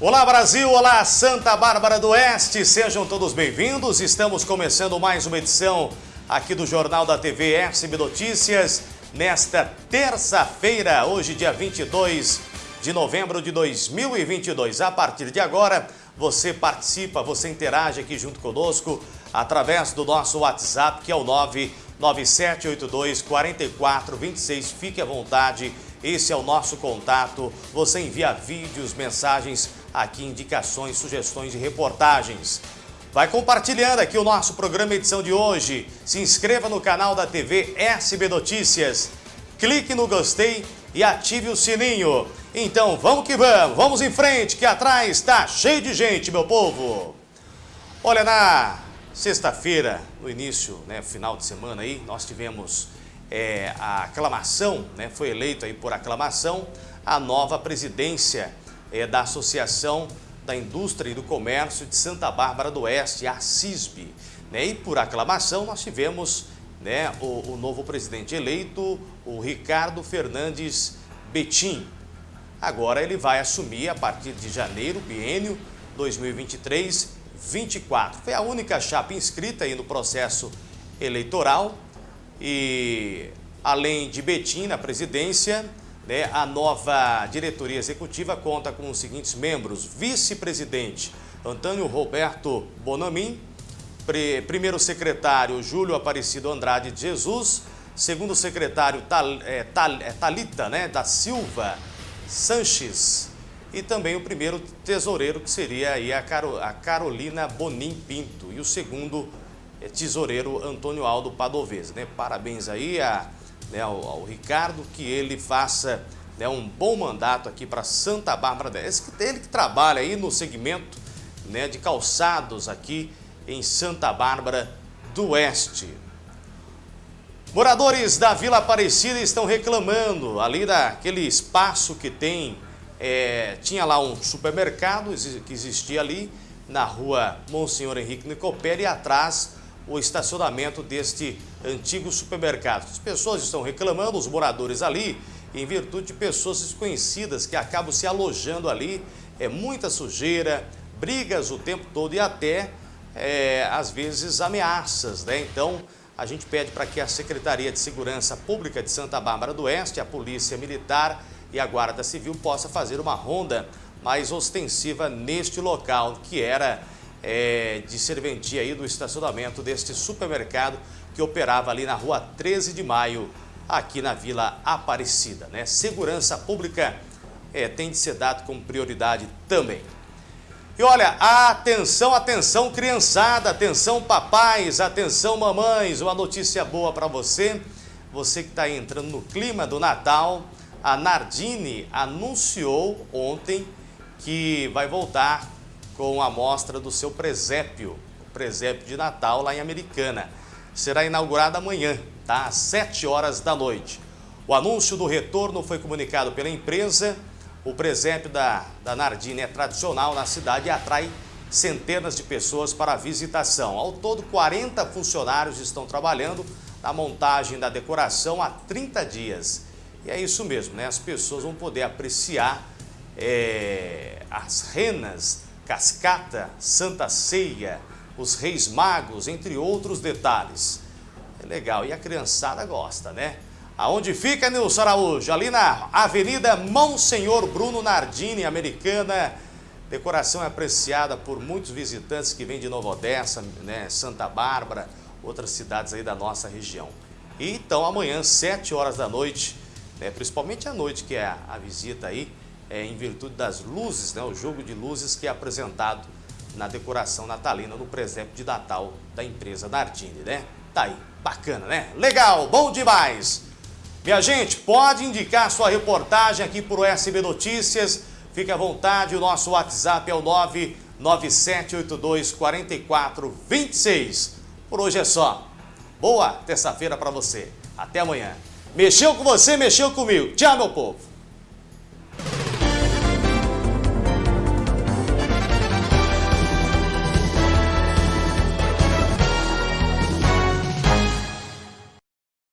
Olá Brasil, olá Santa Bárbara do Oeste, sejam todos bem-vindos. Estamos começando mais uma edição aqui do Jornal da TV SB Notícias nesta terça-feira, hoje dia 22 de novembro de 2022. A partir de agora, você participa, você interage aqui junto conosco através do nosso WhatsApp, que é o 99782 4426. Fique à vontade, esse é o nosso contato. Você envia vídeos, mensagens, aqui indicações, sugestões e reportagens. Vai compartilhando aqui o nosso programa edição de hoje. Se inscreva no canal da TV SB Notícias. Clique no gostei e ative o sininho. Então vamos que vamos, vamos em frente que atrás está cheio de gente, meu povo. Olha, na sexta-feira, no início, né, final de semana aí, nós tivemos é, a aclamação, né, foi eleito aí por aclamação a nova presidência é, da Associação da Indústria e do Comércio de Santa Bárbara do Oeste, a CISB. Né? E por aclamação nós tivemos né, o, o novo presidente eleito, o Ricardo Fernandes Betim. Agora ele vai assumir a partir de janeiro, biênio 2023-24. Foi a única chapa inscrita aí no processo eleitoral e além de Betim na presidência, né, a nova diretoria executiva conta com os seguintes membros. Vice-presidente Antônio Roberto Bonamin, primeiro secretário Júlio Aparecido Andrade de Jesus, segundo secretário Tal, é, Tal, é, Talita né, da Silva Sanches e também o primeiro tesoureiro que seria aí a, Caro, a Carolina Bonim Pinto e o segundo é, tesoureiro Antônio Aldo Padovese. Né? Parabéns aí a né, ao, ao, Ricardo, que ele faça né, um bom mandato aqui para Santa Bárbara Oeste. Ele que trabalha aí no segmento né, de calçados aqui em Santa Bárbara do Oeste. Moradores da Vila Aparecida estão reclamando ali daquele espaço que tem, é, tinha lá um supermercado que existia ali na rua Monsenhor Henrique Nicopéria e atrás o estacionamento deste antigo supermercado. As pessoas estão reclamando, os moradores ali, em virtude de pessoas desconhecidas que acabam se alojando ali. É muita sujeira, brigas o tempo todo e até, é, às vezes, ameaças. Né? Então, a gente pede para que a Secretaria de Segurança Pública de Santa Bárbara do Oeste, a Polícia Militar e a Guarda Civil possa fazer uma ronda mais ostensiva neste local, que era é, de serventia aí do estacionamento deste supermercado que operava ali na rua 13 de maio, aqui na Vila Aparecida. Né? Segurança pública é, tem de ser dado como prioridade também. E olha, atenção, atenção criançada, atenção papais, atenção mamães, uma notícia boa para você. Você que está entrando no clima do Natal, a Nardini anunciou ontem que vai voltar com a mostra do seu presépio, o presépio de Natal lá em Americana. Será inaugurada amanhã, tá? às 7 horas da noite. O anúncio do retorno foi comunicado pela empresa. O presépio da, da Nardini é tradicional na cidade e atrai centenas de pessoas para a visitação. Ao todo, 40 funcionários estão trabalhando na montagem da decoração há 30 dias. E é isso mesmo, né? As pessoas vão poder apreciar é, as renas Cascata, Santa Ceia, os Reis Magos, entre outros detalhes. É legal, e a criançada gosta, né? Aonde fica, Nilson Araújo? Ali na Avenida Monsenhor Bruno Nardini, americana. Decoração é apreciada por muitos visitantes que vêm de Nova Odessa, né, Santa Bárbara, outras cidades aí da nossa região. E então amanhã, 7 horas da noite, né, principalmente à noite, que é a, a visita aí, é, em virtude das luzes, né, o jogo de luzes que é apresentado na decoração natalina no presépio de Natal da empresa Nardini, né? Tá aí, bacana, né? Legal, bom demais! Minha gente, pode indicar sua reportagem aqui o SB Notícias. Fique à vontade, o nosso WhatsApp é o 997824426. Por hoje é só. Boa terça-feira para você. Até amanhã. Mexeu com você, mexeu comigo. Tchau, meu povo.